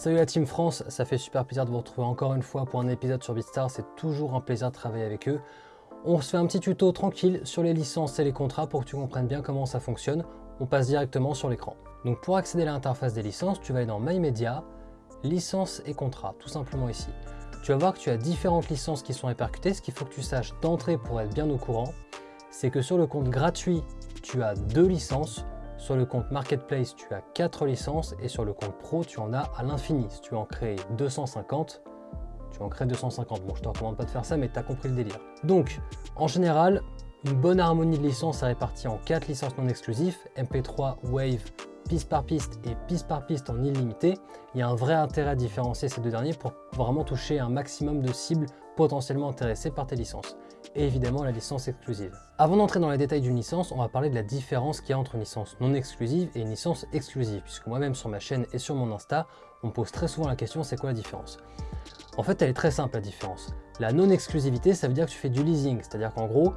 Salut la Team France, ça fait super plaisir de vous retrouver encore une fois pour un épisode sur BeatStars, c'est toujours un plaisir de travailler avec eux. On se fait un petit tuto tranquille sur les licences et les contrats pour que tu comprennes bien comment ça fonctionne. On passe directement sur l'écran. Donc pour accéder à l'interface des licences, tu vas aller dans My Media, licences et contrats, tout simplement ici. Tu vas voir que tu as différentes licences qui sont répercutées. Ce qu'il faut que tu saches d'entrée pour être bien au courant, c'est que sur le compte gratuit, tu as deux licences. Sur le compte Marketplace, tu as quatre licences et sur le compte Pro, tu en as à l'infini. Si tu en crées 250, tu en crées 250. Bon, je te recommande pas de faire ça, mais tu as compris le délire. Donc, en général, une bonne harmonie de licences est répartie en quatre licences non exclusives, MP3, Wave, piste par piste et piste par piste en illimité, il y a un vrai intérêt à différencier ces deux derniers pour vraiment toucher un maximum de cibles potentiellement intéressées par tes licences. Et évidemment la licence exclusive. Avant d'entrer dans les détails d'une licence, on va parler de la différence qu'il y a entre une licence non exclusive et une licence exclusive, puisque moi-même sur ma chaîne et sur mon Insta, on me pose très souvent la question c'est quoi la différence? En fait, elle est très simple la différence. La non-exclusivité, ça veut dire que tu fais du leasing, c'est-à-dire qu'en gros,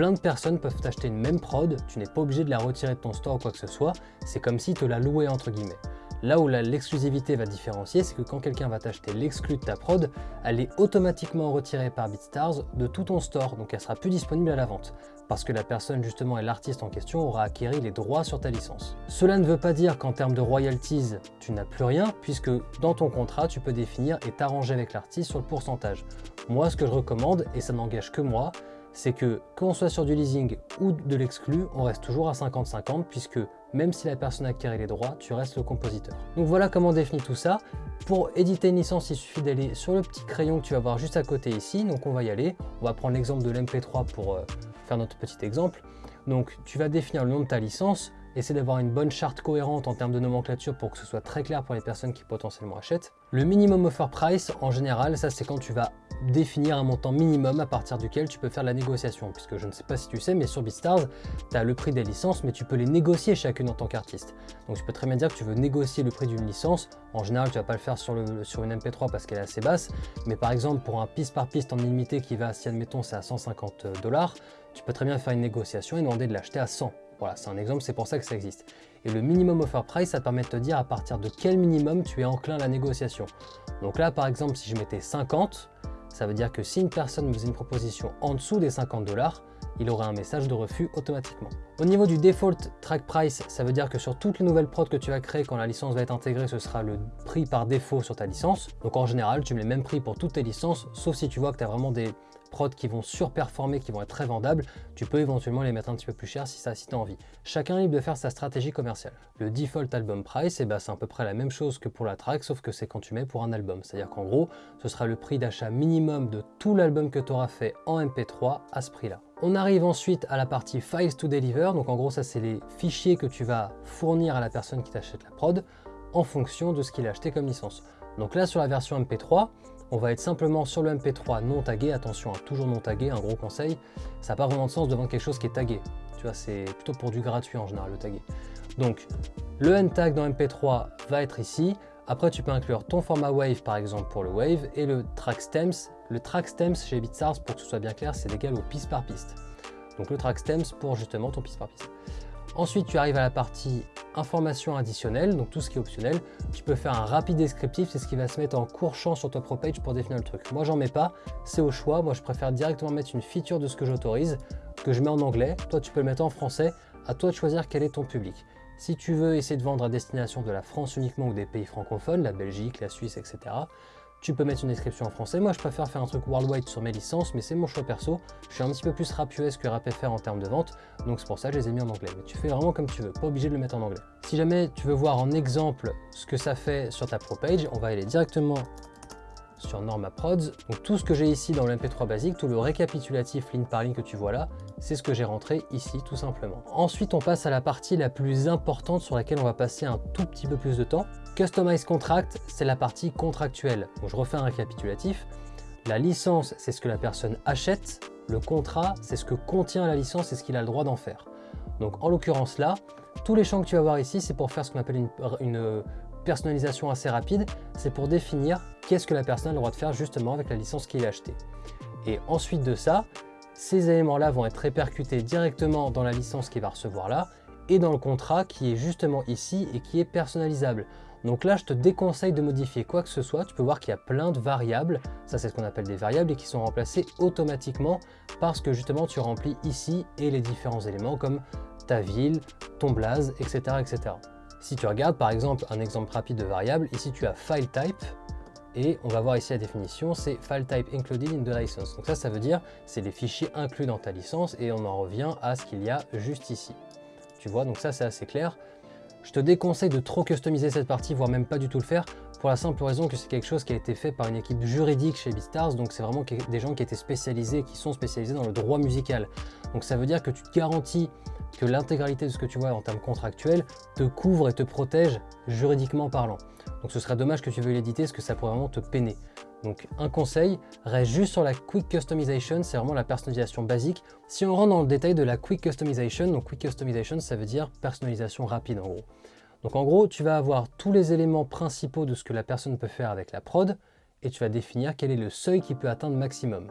Plein de personnes peuvent t'acheter une même prod, tu n'es pas obligé de la retirer de ton store ou quoi que ce soit, c'est comme si tu la louais entre guillemets. Là où l'exclusivité va différencier, c'est que quand quelqu'un va t'acheter l'exclu de ta prod, elle est automatiquement retirée par BeatStars de tout ton store, donc elle sera plus disponible à la vente, parce que la personne justement et l'artiste en question aura acquéri les droits sur ta licence. Cela ne veut pas dire qu'en termes de royalties, tu n'as plus rien, puisque dans ton contrat, tu peux définir et t'arranger avec l'artiste sur le pourcentage. Moi, ce que je recommande, et ça n'engage que moi, c'est que qu'on soit sur du leasing ou de l'exclu, on reste toujours à 50-50 puisque même si la personne a acquis les droits, tu restes le compositeur. Donc voilà comment on définit tout ça. Pour éditer une licence, il suffit d'aller sur le petit crayon que tu vas voir juste à côté ici. Donc on va y aller. On va prendre l'exemple de l'MP3 pour euh, faire notre petit exemple. Donc tu vas définir le nom de ta licence, essayer d'avoir une bonne charte cohérente en termes de nomenclature pour que ce soit très clair pour les personnes qui potentiellement achètent. Le minimum offer price, en général, ça c'est quand tu vas définir un montant minimum à partir duquel tu peux faire la négociation. Puisque je ne sais pas si tu sais, mais sur BeatStars, tu as le prix des licences, mais tu peux les négocier chacune en tant qu'artiste. Donc tu peux très bien dire que tu veux négocier le prix d'une licence. En général, tu vas pas le faire sur, une MP3 parce qu'elle est assez basse. Mais par exemple, pour un piste par piste en illimité qui va, si admettons c'est à 150 dollars, tu peux très bien faire une négociation et demander de l'acheter à 100. Voilà, c'est un exemple, c'est pour ça que ça existe. Et le minimum offer price, ça permet de te dire à partir de quel minimum tu es enclin à la négociation. Donc là, par exemple, si je mettais 50, ça veut dire que si une personne faisait une proposition en dessous des 50 dollars, il aurait un message de refus automatiquement. Au niveau du default track price, ça veut dire que sur toutes les nouvelles prods que tu vas créer quand la licence va être intégrée, ce sera le prix par défaut sur ta licence. Donc en général, tu mets le même prix pour toutes tes licences, sauf si tu vois que tu as vraiment des prods qui vont surperformer, qui vont être très vendables, tu peux éventuellement les mettre un petit peu plus cher si ça si tu as envie. Chacun est libre de faire sa stratégie commerciale. Le default album price, eh ben, c'est à peu près la même chose que pour la track, sauf que c'est quand tu mets pour un album. C'est-à-dire qu'en gros, ce sera le prix d'achat minimum de tout l'album que tu auras fait en MP3 à ce prix-là. On arrive ensuite à la partie Files to Deliver, donc en gros ça c'est les fichiers que tu vas fournir à la personne qui t'achète la prod en fonction de ce qu'il a acheté comme licence. Donc là sur la version MP3, on va être simplement sur le MP3 non tagué, attention, à hein, toujours non tagué, un gros conseil, ça n'a pas vraiment de sens de vendre quelque chose qui est tagué, tu vois, c'est plutôt pour du gratuit en général le tagué. Donc, le N-tag dans MP3 va être ici, après tu peux inclure ton format Wave par exemple pour le Wave, et le track stems, le track stems chez BeatStars, pour que ce soit bien clair, c'est égal au piste par piste. Donc le track stems pour justement ton piste par piste. Ensuite, tu arrives à la partie information additionnelle, donc tout ce qui est optionnel. Tu peux faire un rapide descriptif, c'est ce qui va se mettre en court champ sur ton pro page pour définir le truc. Moi, j'en mets pas, c'est au choix. Moi, je préfère directement mettre une feature de ce que j'autorise, que je mets en anglais. Toi, tu peux le mettre en français. À toi de choisir quel est ton public. Si tu veux essayer de vendre à destination de la France uniquement ou des pays francophones, la Belgique, la Suisse, etc., tu peux mettre une description en français. Moi, je préfère faire un truc worldwide sur mes licences, mais c'est mon choix perso. Je suis un petit peu plus rap que rap FR en termes de vente, donc c'est pour ça que je les ai mis en anglais. Mais tu fais vraiment comme tu veux, pas obligé de le mettre en anglais. Si jamais tu veux voir en exemple ce que ça fait sur ta pro page, on va aller directement sur Norma Prods. Donc tout ce que j'ai ici dans le MP3 basique, tout le récapitulatif ligne par ligne que tu vois là, c'est ce que j'ai rentré ici tout simplement. Ensuite, on passe à la partie la plus importante sur laquelle on va passer un tout petit peu plus de temps. Customize Contract, c'est la partie contractuelle. Je refais un récapitulatif. La licence, c'est ce que la personne achète. Le contrat, c'est ce que contient la licence et ce qu'il a le droit d'en faire. Donc en l'occurrence là, tous les champs que tu vas voir ici, c'est pour faire ce qu'on appelle une, personnalisation assez rapide. C'est pour définir qu'est-ce que la personne a le droit de faire justement avec la licence qu'il a achetée. Et ensuite de ça, ces éléments-là vont être répercutés directement dans la licence qu'il va recevoir là et dans le contrat qui est justement ici et qui est personnalisable. Donc là, je te déconseille de modifier quoi que ce soit. Tu peux voir qu'il y a plein de variables. Ça, c'est ce qu'on appelle des variables et qui sont remplacées automatiquement parce que justement, tu remplis ici et les différents éléments comme ta ville, ton blaze, etc. etc. Si tu regardes par exemple un exemple rapide de variable, ici tu as file type et on va voir ici la définition, c'est file type included in the license. Donc ça, ça veut dire c'est les fichiers inclus dans ta licence et on en revient à ce qu'il y a juste ici. Tu vois, donc ça c'est assez clair. Je te déconseille de trop customiser cette partie, voire même pas du tout le faire, pour la simple raison que c'est quelque chose qui a été fait par une équipe juridique chez BeatStars, donc c'est vraiment des gens qui étaient spécialisés, qui sont spécialisés dans le droit musical. Donc ça veut dire que tu te garantis que l'intégralité de ce que tu vois en termes contractuels te couvre et te protège juridiquement parlant. Donc ce serait dommage que tu veuilles l'éditer parce que ça pourrait vraiment te peiner. Donc un conseil, reste juste sur la Quick Customization, c'est vraiment la personnalisation basique. Si on rentre dans le détail de la Quick Customization, donc Quick Customization ça veut dire personnalisation rapide en gros. Donc en gros, tu vas avoir tous les éléments principaux de ce que la personne peut faire avec la prod et tu vas définir quel est le seuil qui peut atteindre maximum.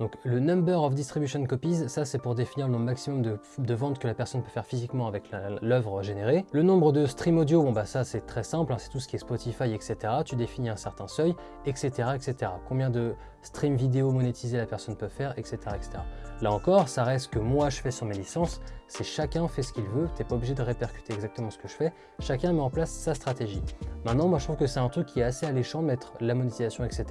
Donc le number of distribution copies, ça c'est pour définir le nombre maximum de, ventes que la personne peut faire physiquement avec l'œuvre générée. Le nombre de stream audio, bon bah ça c'est très simple, hein, c'est tout ce qui est Spotify, etc. Tu définis un certain seuil, etc. etc. Combien de stream vidéo monétisés la personne peut faire, etc. etc. Là encore, ça reste que moi je fais sur mes licences, c'est chacun fait ce qu'il veut, tu n'es pas obligé de répercuter exactement ce que je fais, chacun met en place sa stratégie. Maintenant, moi je trouve que c'est un truc qui est assez alléchant de mettre la monétisation, etc.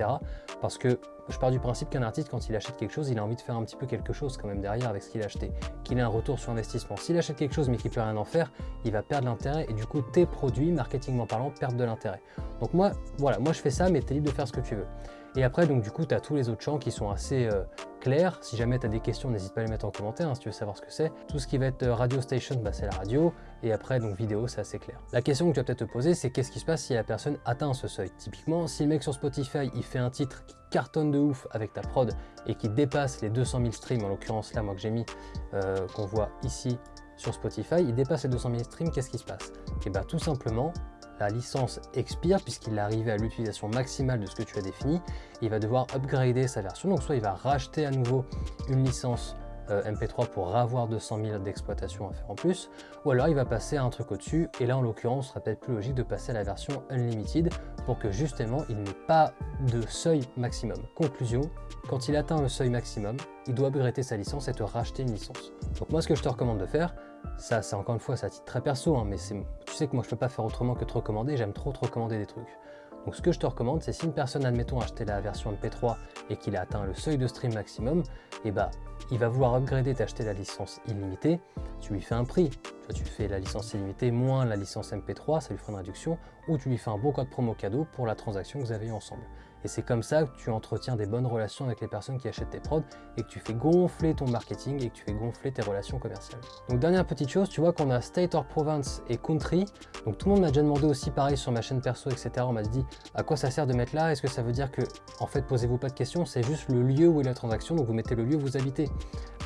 Parce que je pars du principe qu'un artiste, quand il achète quelque chose, il a envie de faire un petit peu quelque chose quand même derrière avec ce qu'il a acheté, qu'il ait un retour sur investissement. S'il achète quelque chose mais qu'il ne peut rien en faire, il va perdre l'intérêt et du coup tes produits, marketingment parlant, perdent de l'intérêt. Donc moi, voilà, moi je fais ça, mais tu es libre de faire ce que tu veux. Et après, donc du coup, tu as tous les autres champs qui sont assez euh, clairs. Si jamais tu as des questions, n'hésite pas à les mettre en commentaire hein, si tu veux savoir ce que c'est. Tout ce qui va être euh, radio station, bah, c'est la radio. Et après, donc vidéo, c'est assez clair. La question que tu vas peut-être te poser, c'est qu'est-ce qui se passe si la personne atteint ce seuil? Typiquement, si le mec sur Spotify, il fait un titre qui cartonne de ouf avec ta prod et qui dépasse les 200 000 streams, en l'occurrence là, moi que j'ai mis, euh, qu'on voit ici sur Spotify, il dépasse les 200 000 streams, qu'est-ce qui se passe? Et bien tout simplement, la licence expire puisqu'il est arrivé à l'utilisation maximale de ce que tu as défini. Il va devoir upgrader sa version, donc soit il va racheter à nouveau une licence euh, MP3 pour avoir 200 000 d'exploitation à faire en plus, ou alors il va passer à un truc au-dessus, et là en l'occurrence, ce serait peut-être plus logique de passer à la version Unlimited pour que justement il n'ait pas de seuil maximum. Conclusion, quand il atteint le seuil maximum, il doit upgrader sa licence et te racheter une licence. Donc moi ce que je te recommande de faire, ça c'est encore une fois, ça titre très perso, hein, mais tu sais que moi je peux pas faire autrement que te recommander, j'aime trop te recommander des trucs. Donc ce que je te recommande, c'est si une personne, admettons, a acheté la version MP3 et qu'il a atteint le seuil de stream maximum, et eh bah il va vouloir upgrader, t'acheter la licence illimitée, tu lui fais un prix. Tu, tu fais la licence illimitée moins la licence MP3, ça lui fera une réduction, ou tu lui fais un bon code promo cadeau pour la transaction que vous avez ensemble. Et c'est comme ça que tu entretiens des bonnes relations avec les personnes qui achètent tes prods et que tu fais gonfler ton marketing et que tu fais gonfler tes relations commerciales. Donc dernière petite chose, tu vois qu'on a State or Province et Country. Donc tout le monde m'a déjà demandé aussi pareil sur ma chaîne perso, etc. On m'a dit à quoi ça sert de mettre là? Est-ce que ça veut dire que, en fait, posez-vous pas de questions, c'est juste le lieu où est la transaction, donc vous mettez le lieu où vous habitez.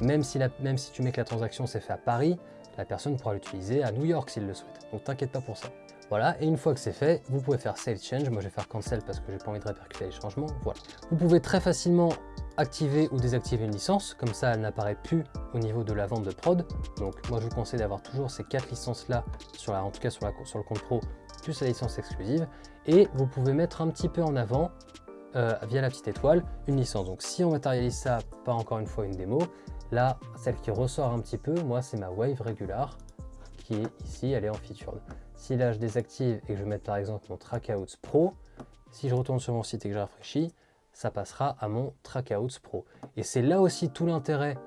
Même si, même si tu mets que la transaction s'est faite à Paris, la personne pourra l'utiliser à New York s'il le souhaite. Donc t'inquiète pas pour ça. Voilà, et une fois que c'est fait, vous pouvez faire Save Change. Moi, je vais faire Cancel parce que j'ai pas envie de répercuter les changements. Voilà. Vous pouvez très facilement activer ou désactiver une licence, comme ça elle n'apparaît plus au niveau de la vente de prod. Donc moi je vous conseille d'avoir toujours ces quatre licences là, en tout cas sur, le compte pro, plus la licence exclusive. Et vous pouvez mettre un petit peu en avant, euh, via la petite étoile, une licence. Donc si on matérialise ça, pas encore une fois une démo, là celle qui ressort un petit peu, moi c'est ma Wave Regular, qui est ici, elle est en featured. Si là je désactive et que je mets par exemple mon Trackouts Pro, si je retourne sur mon site et que je rafraîchis, ça passera à mon Trackouts Pro. Et c'est là aussi tout l'intérêt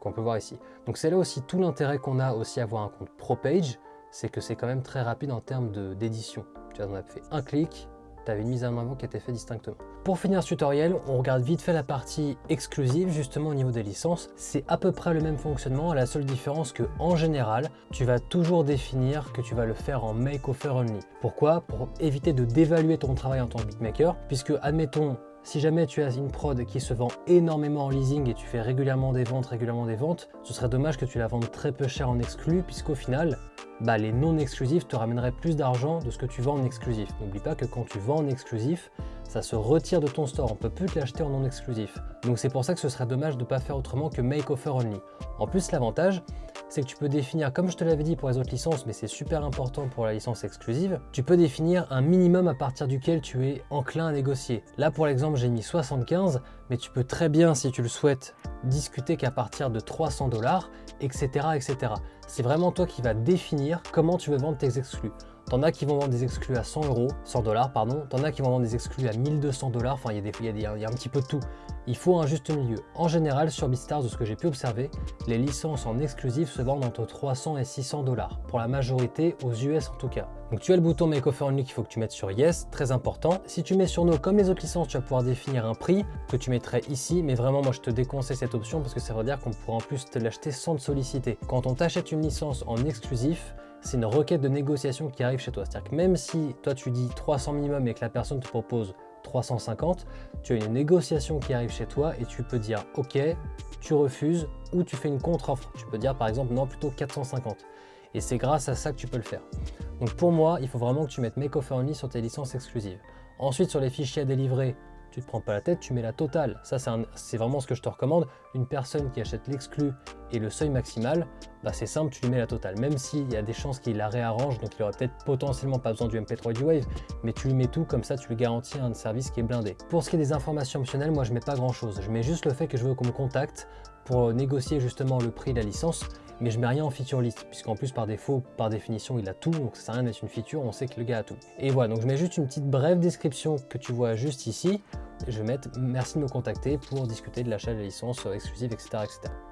qu'on peut voir ici. Donc c'est là aussi tout l'intérêt qu'on a aussi à avoir un compte Pro Page, c'est que c'est quand même très rapide en termes d'édition. Tu vois, on a fait un clic, une mise en avant qui était faite distinctement. Pour finir ce tutoriel, on regarde vite fait la partie exclusive, justement au niveau des licences. C'est à peu près le même fonctionnement, la seule différence que en général, tu vas toujours définir que tu vas le faire en make offer only. Pourquoi? Pour éviter de dévaluer ton travail en tant que beatmaker, puisque admettons si jamais tu as une prod qui se vend énormément en leasing et tu fais régulièrement des ventes, régulièrement des ventes, ce serait dommage que tu la vendes très peu cher en exclu, puisqu'au final, bah, les non exclusifs te ramèneraient plus d'argent de ce que tu vends en exclusif. N'oublie pas que quand tu vends en exclusif, ça se retire de ton store, on peut plus te l'acheter en non exclusif. Donc c'est pour ça que ce serait dommage de ne pas faire autrement que make offer only. En plus l'avantage, c'est que tu peux définir, comme je te l'avais dit pour les autres licences, mais c'est super important pour la licence exclusive, tu peux définir un minimum à partir duquel tu es enclin à négocier. Là, pour l'exemple, j'ai mis 75, mais tu peux très bien, si tu le souhaites, discuter qu'à partir de 300 dollars, etc. etc. C'est vraiment toi qui vas définir comment tu veux vendre tes exclus. T'en as qui vont vendre des exclus à 100 euros, 100 dollars, pardon. T'en as qui vont vendre des exclus à 1200 dollars. Enfin, il y, y, a un petit peu de tout. Il faut un juste milieu. En général, sur BeatStars, de ce que j'ai pu observer, les licences en exclusif se vendent entre 300 et 600 dollars. Pour la majorité, aux US en tout cas. Donc tu as le bouton Make Offer Only qu'il faut que tu mettes sur Yes, très important. Si tu mets sur No, comme les autres licences, tu vas pouvoir définir un prix que tu mettrais ici. Mais vraiment, moi, je te déconseille cette option parce que ça veut dire qu'on pourra en plus te l'acheter sans te solliciter. Quand on t'achète une licence en exclusif, c'est une requête de négociation qui arrive chez toi. C'est-à-dire que même si toi tu dis 300 minimum et que la personne te propose 350, tu as une négociation qui arrive chez toi et tu peux dire ok, tu refuses ou tu fais une contre-offre. Tu peux dire par exemple non plutôt 450. Et c'est grâce à ça que tu peux le faire. Donc pour moi, il faut vraiment que tu mettes Make Offer Only sur tes licences exclusives. Ensuite, sur les fichiers à délivrer, tu te prends pas la tête, tu mets la totale. Ça, c'est vraiment ce que je te recommande. Une personne qui achète l'exclu et le seuil maximal, bah c'est simple, tu lui mets la totale. Même s'il y a des chances qu'il la réarrange, donc il aurait peut-être potentiellement pas besoin du MP3 du Wave, mais tu lui mets tout, comme ça tu lui garantis un service qui est blindé. Pour ce qui est des informations optionnelles, moi je mets pas grand chose. Je mets juste le fait que je veux qu'on me contacte pour négocier justement le prix de la licence mais je mets rien en feature list, puisqu'en plus par défaut, par définition, il a tout, donc ça sert à rien d'être une feature, on sait que le gars a tout. Et voilà, donc je mets juste une petite brève description que tu vois juste ici, je vais mettre merci de me contacter pour discuter de l'achat de la licence exclusive, etc..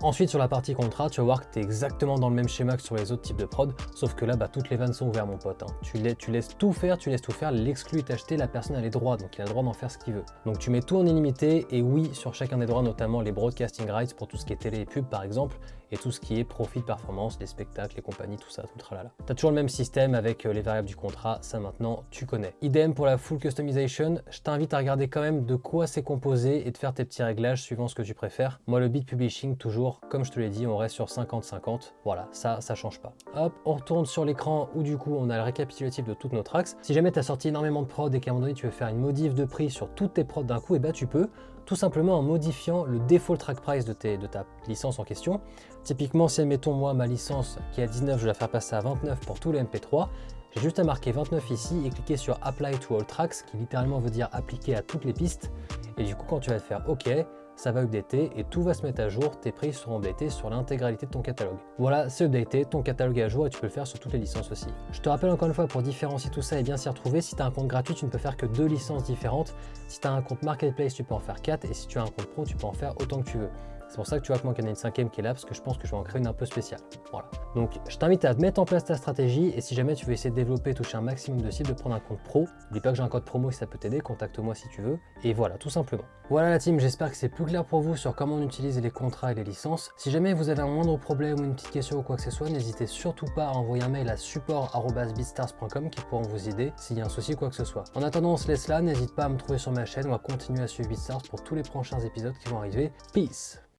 Ensuite, sur la partie contrat, tu vas voir que tu es exactement dans le même schéma que sur les autres types de prod, sauf que là, bah, toutes les vannes sont ouvertes, mon pote. Hein. Tu, tu, laisses tout faire, tu laisses tout faire, l'exclu est acheté, la personne a les droits, donc il a le droit d'en faire ce qu'il veut. Donc tu mets tout en illimité, et oui, sur chacun des droits, notamment les broadcasting rights pour tout ce qui est télé et pub, par exemple, et tout ce qui est profit performance, les spectacles, les compagnies, tout ça, tout tralala. Tu as toujours le même système avec euh, les variables du contrat, ça maintenant tu connais. Idem pour la full customization, je t'invite à regarder quand même de quoi c'est composé et de faire tes petits réglages suivant ce que tu préfères. Moi le beat publishing toujours, comme je te l'ai dit, on reste sur 50-50. Voilà, ça, ça change pas. Hop, on retourne sur l'écran où du coup on a le récapitulatif de toutes nos tracks. Si jamais tu as sorti énormément de prod et qu'à un moment donné tu veux faire une modif de prix sur toutes tes prods d'un coup, et eh bah ben, tu peux tout simplement en modifiant le default track price de, ta licence en question. Typiquement, si admettons moi ma licence qui est à 19, je vais la faire passer à 29 pour tous les MP3, j'ai juste à marquer 29 ici et cliquer sur Apply to all tracks, qui littéralement veut dire appliquer à toutes les pistes. Et du coup, quand tu vas faire OK, ça va updater et tout va se mettre à jour, tes prix seront updatés sur l'intégralité de ton catalogue. Voilà, c'est updaté, ton catalogue est à jour et tu peux le faire sur toutes les licences aussi. Je te rappelle encore une fois, pour différencier tout ça et bien s'y retrouver, si tu as un compte gratuit, tu ne peux faire que deux licences différentes. Si tu as un compte Marketplace, tu peux en faire 4 et si tu as un compte pro, tu peux en faire autant que tu veux. C'est pour ça que tu vois que moi, qu'il y en a une cinquième qui est là, parce que je pense que je vais en créer une un peu spéciale. Voilà. Donc, je t'invite à mettre en place ta stratégie, et si jamais tu veux essayer de développer, toucher un maximum de cibles, de prendre un compte pro, n'oublie pas que j'ai un code promo si ça peut t'aider, contacte-moi si tu veux, et voilà, tout simplement. Voilà la team, j'espère que c'est plus clair pour vous sur comment on utilise les contrats et les licences. Si jamais vous avez un moindre problème ou une petite question ou quoi que ce soit, n'hésitez surtout pas à envoyer un mail à support.beatstars.com qui pourront vous aider s'il y a un souci ou quoi que ce soit. En attendant, on se laisse là, n'hésite pas à me trouver sur ma chaîne, on va continuer à suivre BeatStars pour tous les prochains épisodes qui vont arriver. Peace